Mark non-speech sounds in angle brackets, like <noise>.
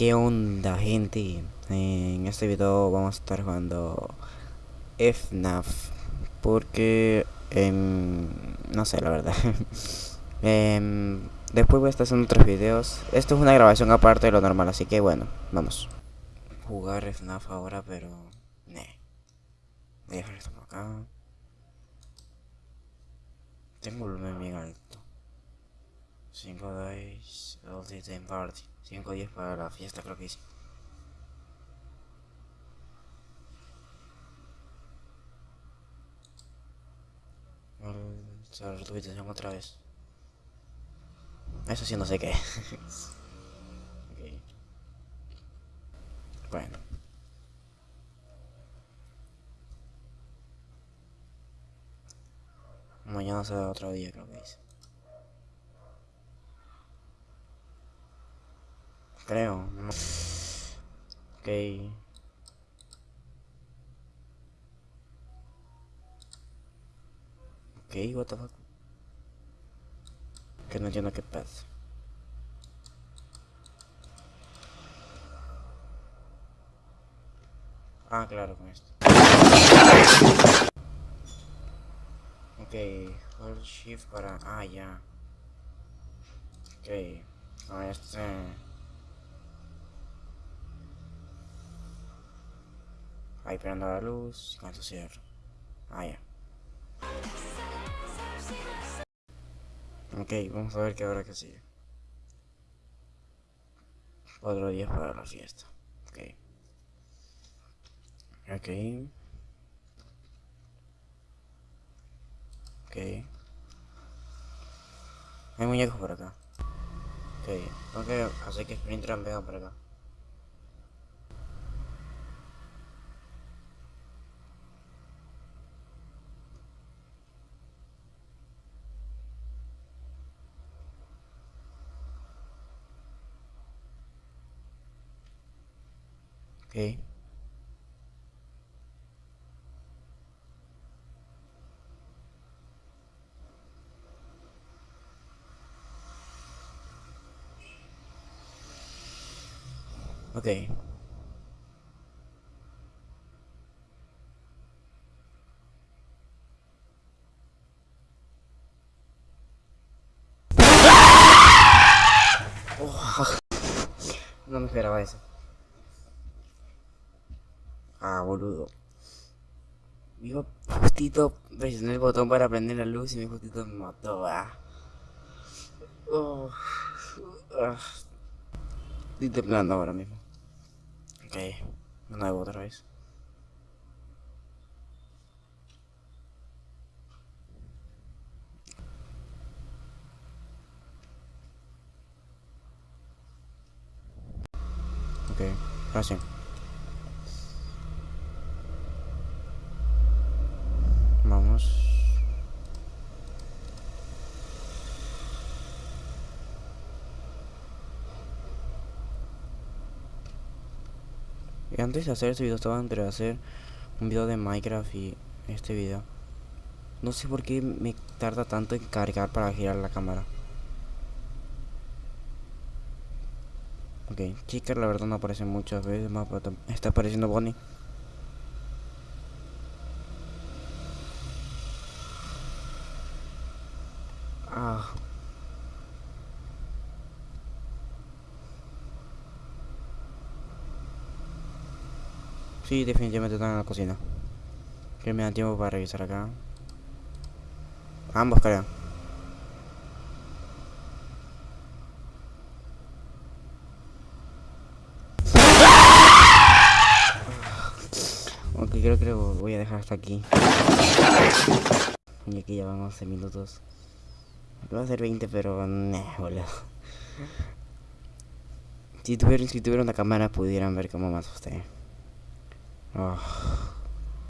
¿Qué onda gente? En este video vamos a estar jugando FNAF Porque... em, no sé la verdad. <laughs> Em, Después voy a estar haciendo otros videos. Esto es una grabación aparte de lo normal, así que bueno, vamos. Jugar FNAF ahora, pero... Ne. Voy a dejar esto por acá. Tengo volumen bien alto 5 days, all the time party 5 días para la fiesta creo que hice. Cerrar tu habitación otra vez. Eso sí no sé qué <laughs> okay. Bueno. Mañana será otro día creo que dice Creo. Ok. Ok, what the fuck. Que no entiendo qué pasa Ah, claro, con esto. Ok, hold shift para... Ah, ya. Ok, con este... Ahí prendo la luz, con esto cierro. Ah, ya. Ok, vamos a ver qué hora que sigue. Otro día para la fiesta. Ok. Ok. Ok. Hay muñecos por acá. Ok, que hacer que Springtrap venga por acá Ok. Ok. No me esperaba eso. Ah, boludo. Digo, justito presioné el botón para prender la luz y mi justito me mató. Oh, ah. Estoy temblando ahora mismo. Ok, de nuevo otra vez. Ok, gracias. Y antes de hacer este video estaba entre hacer un video de Minecraft y este video. No sé por qué me tarda tanto en cargar para girar la cámara. Ok, Chica la verdad no aparece muchas veces más, está apareciendo Bonnie. Ah. Sí, definitivamente están en la cocina. Que me da tiempo para revisar acá. Ambos creo. Ok, creo que voy a dejar hasta aquí. Y aquí ya van 11 minutos. Va a ser 20, pero... Nah, boludo. Si tuviera, si tuviera una cámara pudieran ver cómo me asusté. Oh.